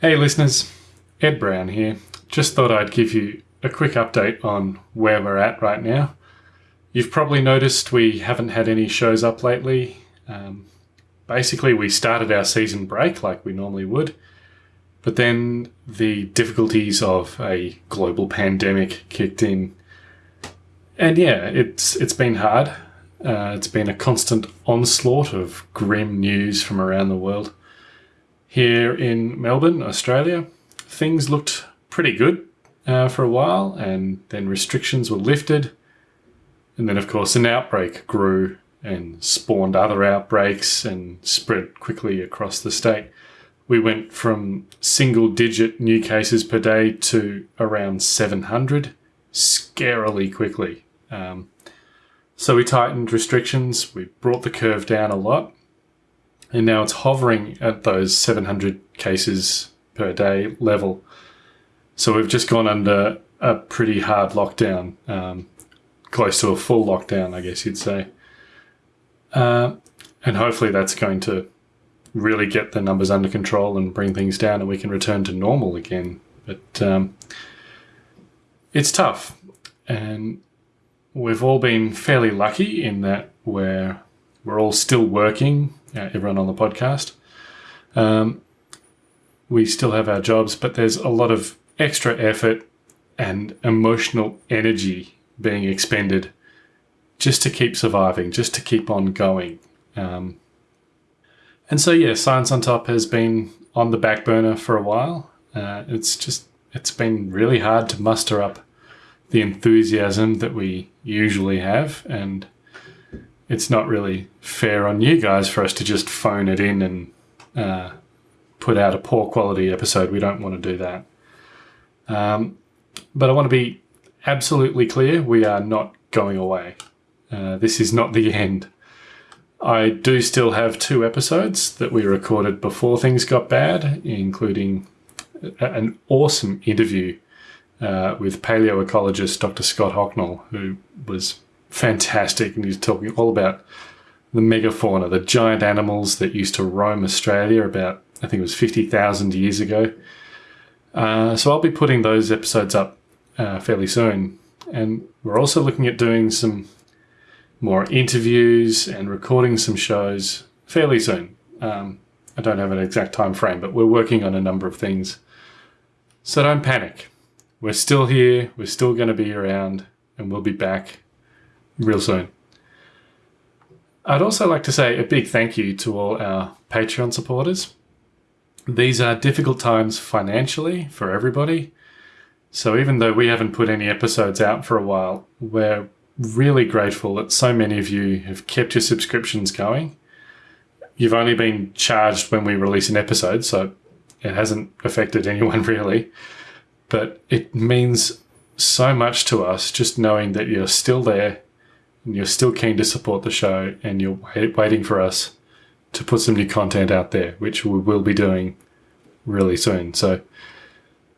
Hey listeners, Ed Brown here. Just thought I'd give you a quick update on where we're at right now. You've probably noticed we haven't had any shows up lately. Um, basically, we started our season break like we normally would, but then the difficulties of a global pandemic kicked in. And yeah, it's it's been hard. Uh, it's been a constant onslaught of grim news from around the world. Here in Melbourne, Australia, things looked pretty good uh, for a while, and then restrictions were lifted. And then, of course, an outbreak grew and spawned other outbreaks and spread quickly across the state. We went from single digit new cases per day to around 700 scarily quickly. Um, so we tightened restrictions, we brought the curve down a lot, and now it's hovering at those 700 cases per day level. So we've just gone under a pretty hard lockdown, um, close to a full lockdown, I guess you'd say. Uh, and hopefully that's going to really get the numbers under control and bring things down and we can return to normal again. But um, it's tough. And we've all been fairly lucky in that we're, we're all still working, uh, everyone on the podcast. Um, we still have our jobs, but there's a lot of extra effort and emotional energy being expended just to keep surviving, just to keep on going. Um, and so, yeah, Science on Top has been on the back burner for a while. Uh, it's just, it's been really hard to muster up the enthusiasm that we usually have. And it's not really fair on you guys for us to just phone it in and uh, put out a poor quality episode. We don't want to do that. Um, but I want to be absolutely clear we are not going away. Uh, this is not the end. I do still have two episodes that we recorded before things got bad, including an awesome interview uh, with paleoecologist Dr. Scott Hocknull, who was fantastic and he's talking all about the megafauna, the giant animals that used to roam Australia about, I think it was 50,000 years ago. Uh, so I'll be putting those episodes up uh, fairly soon. And we're also looking at doing some more interviews and recording some shows fairly soon. Um, I don't have an exact time frame, but we're working on a number of things. So don't panic. We're still here, we're still going to be around, and we'll be back real soon. I'd also like to say a big thank you to all our Patreon supporters. These are difficult times financially for everybody. So even though we haven't put any episodes out for a while, we're really grateful that so many of you have kept your subscriptions going. You've only been charged when we release an episode, so it hasn't affected anyone really. But it means so much to us just knowing that you're still there you're still keen to support the show and you're waiting for us to put some new content out there, which we will be doing really soon. So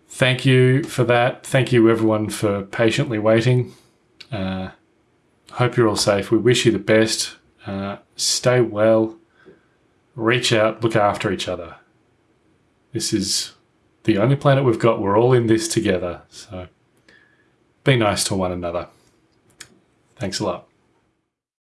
thank you for that. Thank you everyone for patiently waiting. Uh, hope you're all safe. We wish you the best. Uh, stay well. Reach out. Look after each other. This is the only planet we've got. We're all in this together. So be nice to one another. Thanks a lot.